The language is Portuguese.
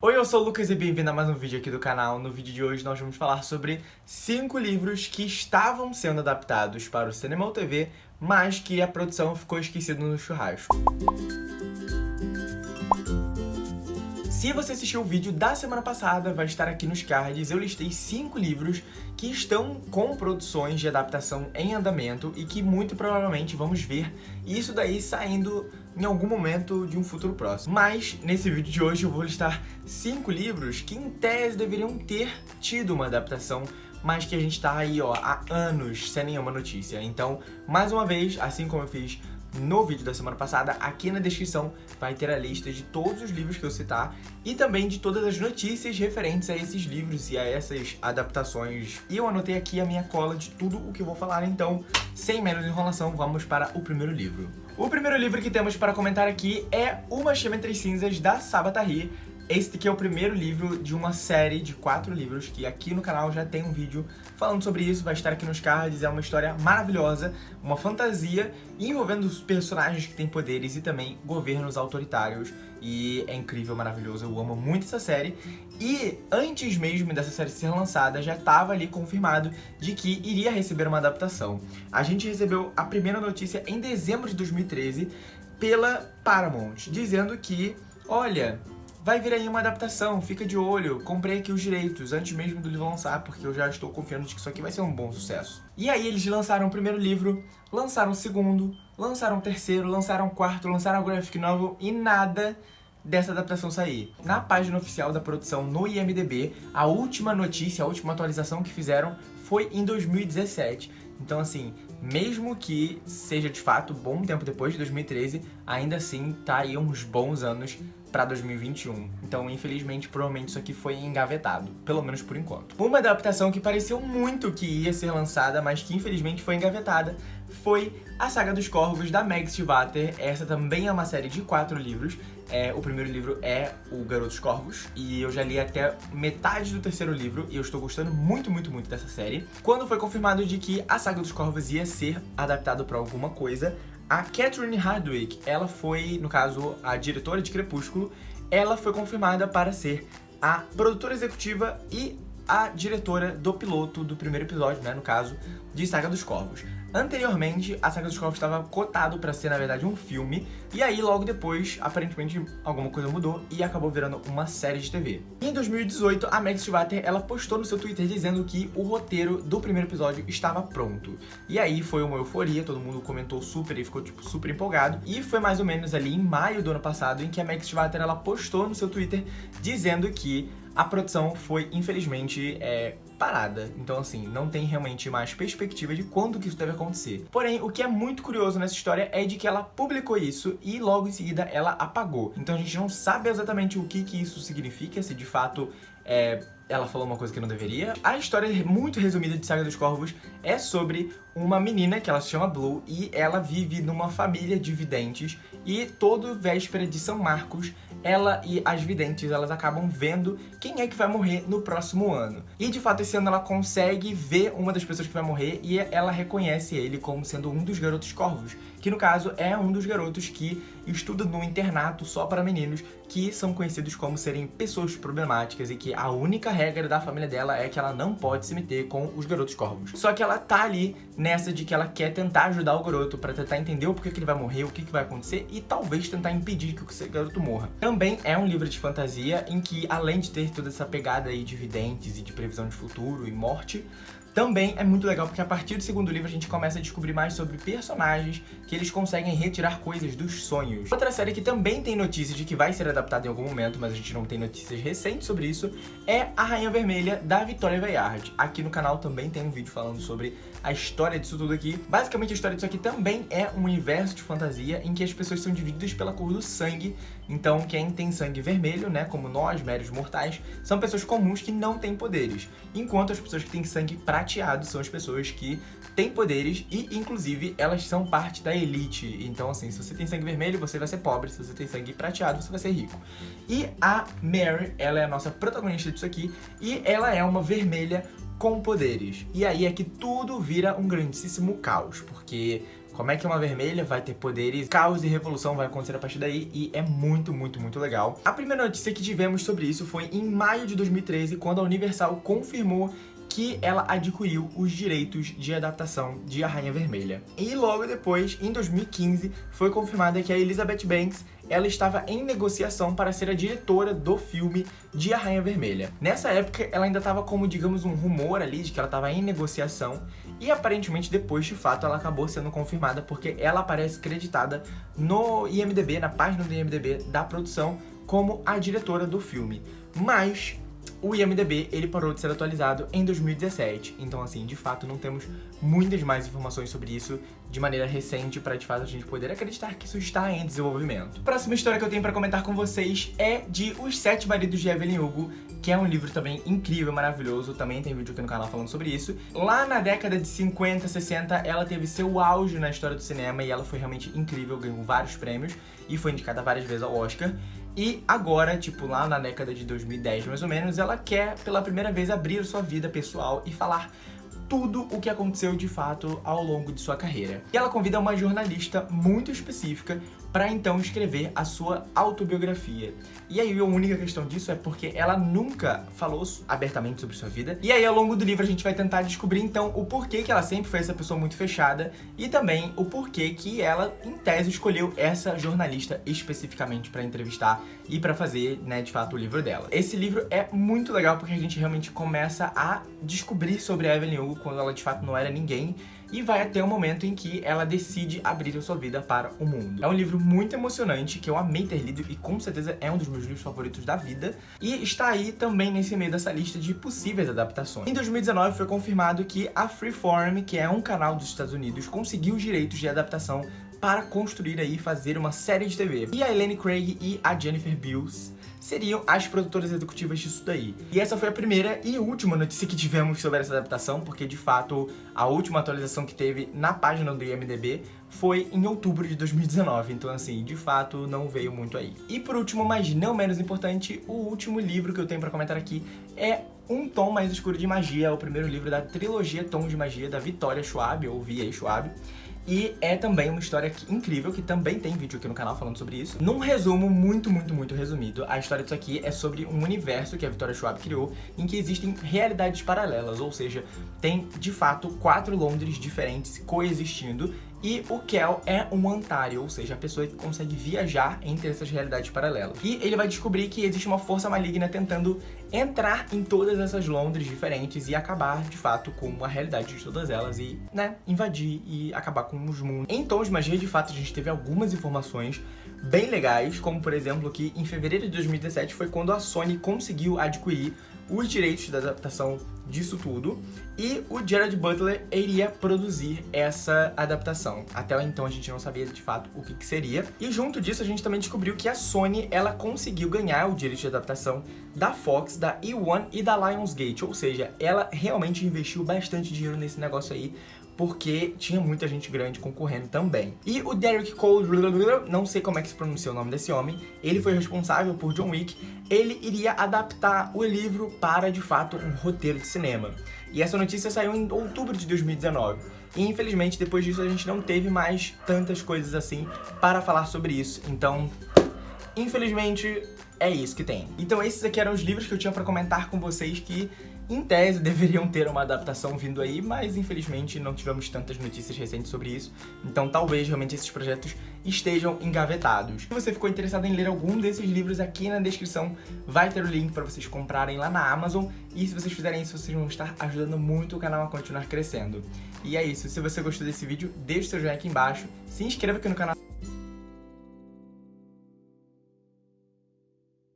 Oi, eu sou o Lucas e bem-vindo a mais um vídeo aqui do canal. No vídeo de hoje nós vamos falar sobre cinco livros que estavam sendo adaptados para o cinema ou TV, mas que a produção ficou esquecida no churrasco. Se você assistiu o vídeo da semana passada, vai estar aqui nos cards, eu listei cinco livros que estão com produções de adaptação em andamento e que muito provavelmente vamos ver isso daí saindo em algum momento de um futuro próximo. Mas, nesse vídeo de hoje, eu vou listar cinco livros que, em tese, deveriam ter tido uma adaptação mas que a gente tá aí, ó, há anos sem nenhuma notícia. Então, mais uma vez, assim como eu fiz no vídeo da semana passada, aqui na descrição vai ter a lista de todos os livros que eu citar e também de todas as notícias referentes a esses livros e a essas adaptações. E eu anotei aqui a minha cola de tudo o que eu vou falar, então, sem menos enrolação, vamos para o primeiro livro. O primeiro livro que temos para comentar aqui é Uma Chama Entre Cinzas, da Sabatari, esse aqui é o primeiro livro de uma série de quatro livros que aqui no canal já tem um vídeo falando sobre isso, vai estar aqui nos cards, é uma história maravilhosa, uma fantasia envolvendo os personagens que têm poderes e também governos autoritários. E é incrível, maravilhoso, eu amo muito essa série. E antes mesmo dessa série ser lançada já estava ali confirmado de que iria receber uma adaptação. A gente recebeu a primeira notícia em dezembro de 2013 pela Paramount, dizendo que, olha, vai vir aí uma adaptação, fica de olho, comprei aqui os direitos antes mesmo do livro lançar, porque eu já estou confiando de que isso aqui vai ser um bom sucesso. E aí eles lançaram o primeiro livro, lançaram o segundo, lançaram o terceiro, lançaram o quarto, lançaram a graphic novel e nada dessa adaptação sair. Na página oficial da produção no IMDB, a última notícia, a última atualização que fizeram foi em 2017. Então assim, mesmo que seja de fato bom tempo depois de 2013, ainda assim tá aí uns bons anos para 2021. Então, infelizmente, provavelmente isso aqui foi engavetado, pelo menos por enquanto. Uma adaptação que pareceu muito que ia ser lançada, mas que infelizmente foi engavetada, foi a Saga dos Corvos, da Meg Stivater. Essa também é uma série de quatro livros. É, o primeiro livro é O Garoto dos Corvos, e eu já li até metade do terceiro livro, e eu estou gostando muito, muito, muito dessa série. Quando foi confirmado de que a Saga dos Corvos ia ser adaptado para alguma coisa, a Catherine Hardwick, ela foi, no caso, a diretora de Crepúsculo, ela foi confirmada para ser a produtora executiva e a diretora do piloto do primeiro episódio, né, no caso, de Saga dos Corvos. Anteriormente, a Saga dos Corvos estava cotado para ser, na verdade, um filme, e aí, logo depois, aparentemente, alguma coisa mudou e acabou virando uma série de TV. em 2018, a Meg Stivater, ela postou no seu Twitter dizendo que o roteiro do primeiro episódio estava pronto. E aí foi uma euforia, todo mundo comentou super e ficou, tipo, super empolgado. E foi mais ou menos ali em maio do ano passado em que a Meg Stivater, ela postou no seu Twitter dizendo que a produção foi, infelizmente, é, parada. Então, assim, não tem realmente mais perspectiva de quando que isso deve acontecer. Porém, o que é muito curioso nessa história é de que ela publicou isso e logo em seguida ela apagou. Então a gente não sabe exatamente o que que isso significa, se de fato é, ela falou uma coisa que não deveria. A história muito resumida de Saga dos Corvos é sobre uma menina que ela se chama Blue e ela vive numa família de videntes e todo véspera de São Marcos ela e as videntes elas acabam vendo quem é que vai morrer no próximo ano. E de fato esse ano ela consegue ver uma das pessoas que vai morrer e ela reconhece ele como sendo um dos garotos corvos, que no caso é um dos garotos que estuda no internato só para meninos que são conhecidos como serem pessoas problemáticas e que a única regra da família dela é que ela não pode se meter com os garotos corvos. Só que ela tá ali nessa de que ela quer tentar ajudar o garoto para tentar entender o porquê que ele vai morrer, o que, que vai acontecer e talvez tentar impedir que o garoto morra. Também é um livro de fantasia em que, além de ter toda essa pegada aí de videntes e de previsão de futuro e morte, também é muito legal porque a partir do segundo livro a gente começa a descobrir mais sobre personagens que eles conseguem retirar coisas dos sonhos. Outra série que também tem notícias de que vai ser adaptada em algum momento, mas a gente não tem notícias recentes sobre isso, é A Rainha Vermelha, da Victoria Bayard. Aqui no canal também tem um vídeo falando sobre a história disso tudo aqui. Basicamente a história disso aqui também é um universo de fantasia em que as pessoas são divididas pela cor do sangue. Então quem tem sangue vermelho, né, como nós, médios mortais, são pessoas comuns que não têm poderes. Enquanto as pessoas que têm sangue prateado são as pessoas que têm poderes e, inclusive, elas são parte da elite. Então, assim, se você tem sangue vermelho, você vai ser pobre. Se você tem sangue prateado, você vai ser rico. E a Mary, ela é a nossa protagonista disso aqui e ela é uma vermelha com poderes. E aí é que tudo vira um grandíssimo caos, porque como é que uma vermelha vai ter poderes, caos e revolução vai acontecer a partir daí e é muito, muito, muito legal. A primeira notícia que tivemos sobre isso foi em maio de 2013, quando a Universal confirmou que ela adquiriu os direitos de adaptação de A Rainha Vermelha. E logo depois, em 2015, foi confirmada que a Elizabeth Banks ela estava em negociação para ser a diretora do filme de A Rainha Vermelha. Nessa época, ela ainda estava como, digamos, um rumor ali de que ela estava em negociação e aparentemente depois, de fato, ela acabou sendo confirmada porque ela aparece creditada no IMDB, na página do IMDB da produção, como a diretora do filme. Mas o IMDB ele parou de ser atualizado em 2017, então assim, de fato não temos muitas mais informações sobre isso de maneira recente para de fato a gente poder acreditar que isso está em desenvolvimento. Próxima história que eu tenho para comentar com vocês é de Os Sete Maridos de Evelyn Hugo, que é um livro também incrível, maravilhoso, também tem vídeo aqui no canal falando sobre isso. Lá na década de 50, 60, ela teve seu auge na história do cinema e ela foi realmente incrível, ganhou vários prêmios e foi indicada várias vezes ao Oscar. E agora, tipo, lá na década de 2010 mais ou menos, ela quer pela primeira vez abrir sua vida pessoal e falar tudo o que aconteceu de fato ao longo de sua carreira. E ela convida uma jornalista muito específica para então escrever a sua autobiografia. E aí a única questão disso é porque ela nunca falou abertamente sobre sua vida. E aí ao longo do livro a gente vai tentar descobrir então o porquê que ela sempre foi essa pessoa muito fechada e também o porquê que ela, em tese, escolheu essa jornalista especificamente para entrevistar e para fazer, né, de fato, o livro dela. Esse livro é muito legal porque a gente realmente começa a descobrir sobre a Evelyn Hugo quando ela de fato não era ninguém e vai até o momento em que ela decide abrir a sua vida para o mundo. É um livro muito emocionante, que eu amei ter lido e com certeza é um dos meus livros favoritos da vida, e está aí também nesse meio dessa lista de possíveis adaptações. Em 2019 foi confirmado que a Freeform, que é um canal dos Estados Unidos, conseguiu os direitos de adaptação para construir aí fazer uma série de TV. E a Elaine Craig e a Jennifer Beals seriam as produtoras executivas disso daí. E essa foi a primeira e última notícia que tivemos sobre essa adaptação, porque de fato a última atualização que teve na página do IMDB foi em outubro de 2019, então assim, de fato não veio muito aí. E por último, mas não menos importante, o último livro que eu tenho pra comentar aqui é um Tom Mais Escuro de Magia, o primeiro livro da trilogia Tom de Magia da Vitória Schwab, ou V.A. Schwab. E é também uma história incrível, que também tem vídeo aqui no canal falando sobre isso. Num resumo muito, muito, muito resumido, a história disso aqui é sobre um universo que a Victoria Schwab criou, em que existem realidades paralelas, ou seja, tem, de fato, quatro Londres diferentes coexistindo, e o Kel é um Antario, ou seja, a pessoa que consegue viajar entre essas realidades paralelas. E ele vai descobrir que existe uma força maligna tentando entrar em todas essas Londres diferentes e acabar, de fato, com a realidade de todas elas e, né, invadir e acabar com os mundos. Em Tons de Magia, de fato, a gente teve algumas informações bem legais, como, por exemplo, que em fevereiro de 2017 foi quando a Sony conseguiu adquirir os direitos da adaptação disso tudo e o Gerard Butler iria produzir essa adaptação. Até então a gente não sabia de fato o que, que, seria. E junto disso a gente também descobriu que a Sony ela conseguiu ganhar o direito de adaptação da Fox, da E1 e da Lionsgate, ou seja, ela realmente investiu bastante dinheiro nesse negócio aí porque tinha muita gente grande concorrendo também. E o Derek Cole, não sei como é que se pronuncia o nome desse homem, ele foi responsável por John Wick, ele iria adaptar o livro para, de fato, um roteiro de cinema. E essa notícia saiu em outubro de 2019. E infelizmente, depois disso, a gente não teve mais tantas coisas assim para falar sobre isso. Então, infelizmente, é isso que tem. Então esses aqui eram os livros que eu tinha para comentar com vocês que em tese, deveriam ter uma adaptação vindo aí, mas infelizmente não tivemos tantas notícias recentes sobre isso, então talvez realmente esses projetos estejam engavetados. Se você ficou interessado em ler algum desses livros, aqui na descrição vai ter o link para vocês comprarem lá na Amazon, e se vocês fizerem isso, vocês vão estar ajudando muito o canal a continuar crescendo. E é isso, se você gostou desse vídeo, deixe seu joinha aqui embaixo, se inscreva aqui no canal